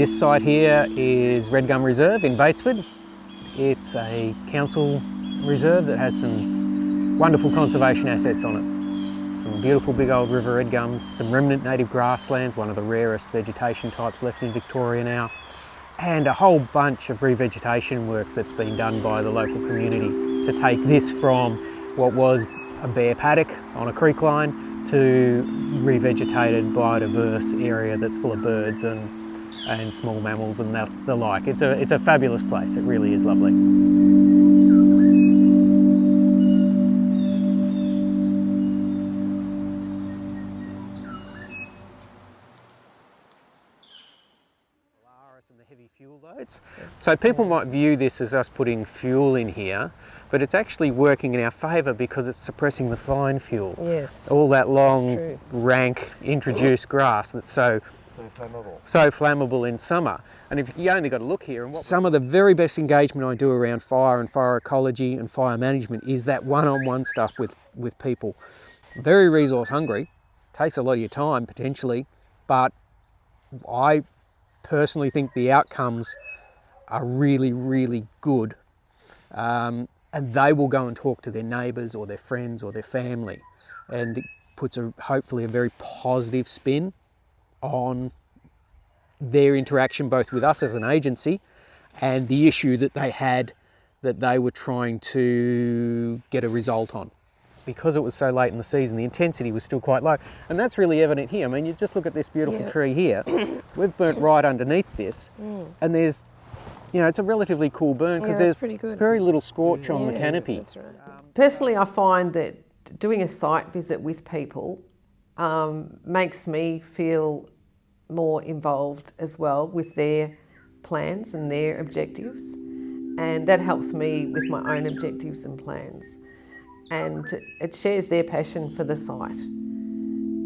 This site here is Red Gum Reserve in Batesford. It's a council reserve that has some wonderful conservation assets on it. Some beautiful big old river red gums, some remnant native grasslands, one of the rarest vegetation types left in Victoria now, and a whole bunch of revegetation work that's been done by the local community to take this from what was a bare paddock on a creek line to revegetated biodiverse area that's full of birds and and small mammals and the, the like. It's a, it's a fabulous place, it really is lovely. So people might view this as us putting fuel in here, but it's actually working in our favour because it's suppressing the fine fuel. Yes. All that long, rank, introduced grass that's so so flammable. So flammable in summer. And if you only got to look here and what some of the very best engagement I do around fire and fire ecology and fire management is that one-on-one -on -one stuff with, with people. Very resource hungry, takes a lot of your time potentially, but I personally think the outcomes are really, really good. Um, and they will go and talk to their neighbours or their friends or their family. And it puts a, hopefully a very positive spin on their interaction both with us as an agency and the issue that they had that they were trying to get a result on. Because it was so late in the season, the intensity was still quite low. And that's really evident here. I mean, you just look at this beautiful yeah. tree here. We've burnt right underneath this. Mm. And there's, you know, it's a relatively cool burn because yeah, there's very little scorch yeah. on the canopy. Right. Personally, I find that doing a site visit with people um, makes me feel more involved as well with their plans and their objectives. And that helps me with my own objectives and plans. And it shares their passion for the site.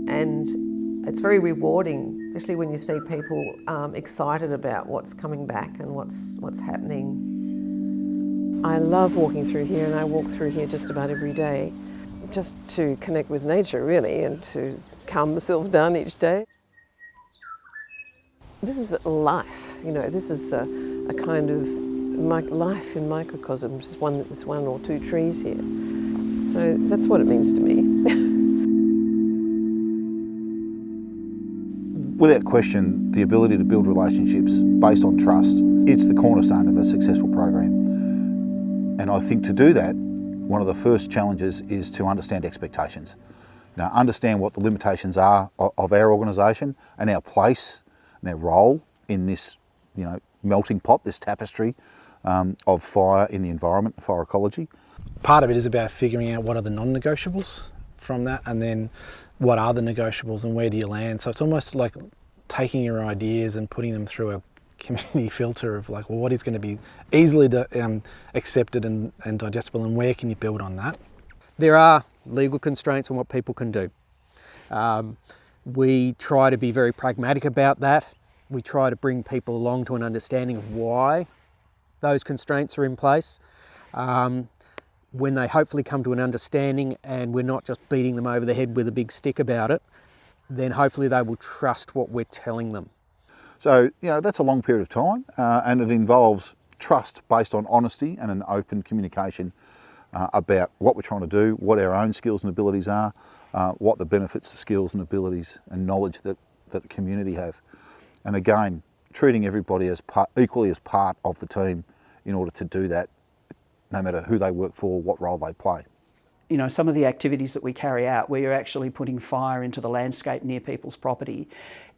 And it's very rewarding, especially when you see people um, excited about what's coming back and what's, what's happening. I love walking through here and I walk through here just about every day just to connect with nature really and to calm myself down each day. This is life, you know, this is a, a kind of life in microcosm, just one, there's one or two trees here. So that's what it means to me. Without question, the ability to build relationships based on trust, it's the cornerstone of a successful program. And I think to do that, one of the first challenges is to understand expectations. Now, understand what the limitations are of our organisation and our place and our role in this, you know, melting pot, this tapestry um, of fire in the environment, fire ecology. Part of it is about figuring out what are the non-negotiables from that and then what are the negotiables and where do you land. So it's almost like taking your ideas and putting them through a community filter of like, well, what is going to be easily um, accepted and, and digestible and where can you build on that? There are legal constraints on what people can do. Um, we try to be very pragmatic about that. We try to bring people along to an understanding of why those constraints are in place. Um, when they hopefully come to an understanding and we're not just beating them over the head with a big stick about it, then hopefully they will trust what we're telling them. So, you know, that's a long period of time uh, and it involves trust based on honesty and an open communication uh, about what we're trying to do, what our own skills and abilities are, uh, what the benefits, the skills and abilities and knowledge that, that the community have. And again, treating everybody as part, equally as part of the team in order to do that, no matter who they work for, what role they play. You know, some of the activities that we carry out where you're actually putting fire into the landscape near people's property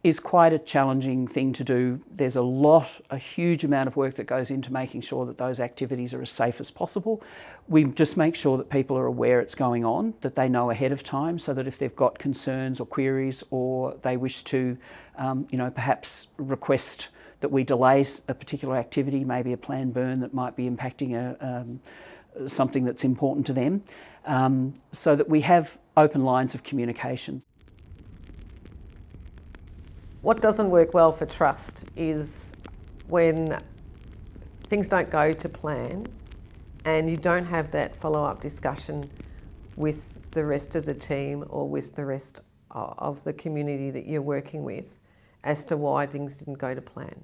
is quite a challenging thing to do. There's a lot, a huge amount of work that goes into making sure that those activities are as safe as possible. We just make sure that people are aware it's going on, that they know ahead of time so that if they've got concerns or queries or they wish to, um, you know, perhaps request that we delay a particular activity, maybe a planned burn that might be impacting a, um, something that's important to them, um, so that we have open lines of communication. What doesn't work well for trust is when things don't go to plan and you don't have that follow-up discussion with the rest of the team or with the rest of the community that you're working with as to why things didn't go to plan.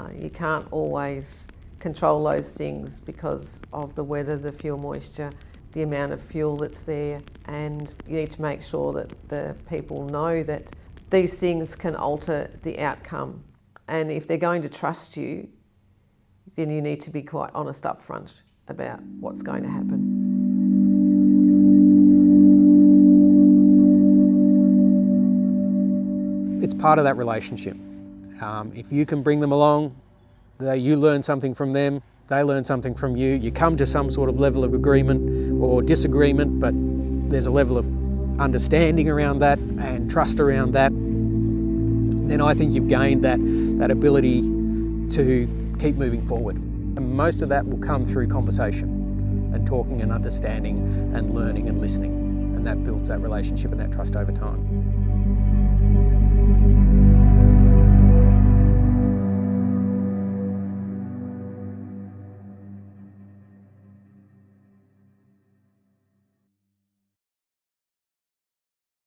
Uh, you can't always control those things because of the weather, the fuel moisture, the amount of fuel that's there, and you need to make sure that the people know that these things can alter the outcome. And if they're going to trust you, then you need to be quite honest up front about what's going to happen. It's part of that relationship. Um, if you can bring them along, they, you learn something from them, they learn something from you, you come to some sort of level of agreement or disagreement, but there's a level of understanding around that and trust around that, then I think you've gained that, that ability to keep moving forward. And most of that will come through conversation and talking and understanding and learning and listening. And that builds that relationship and that trust over time.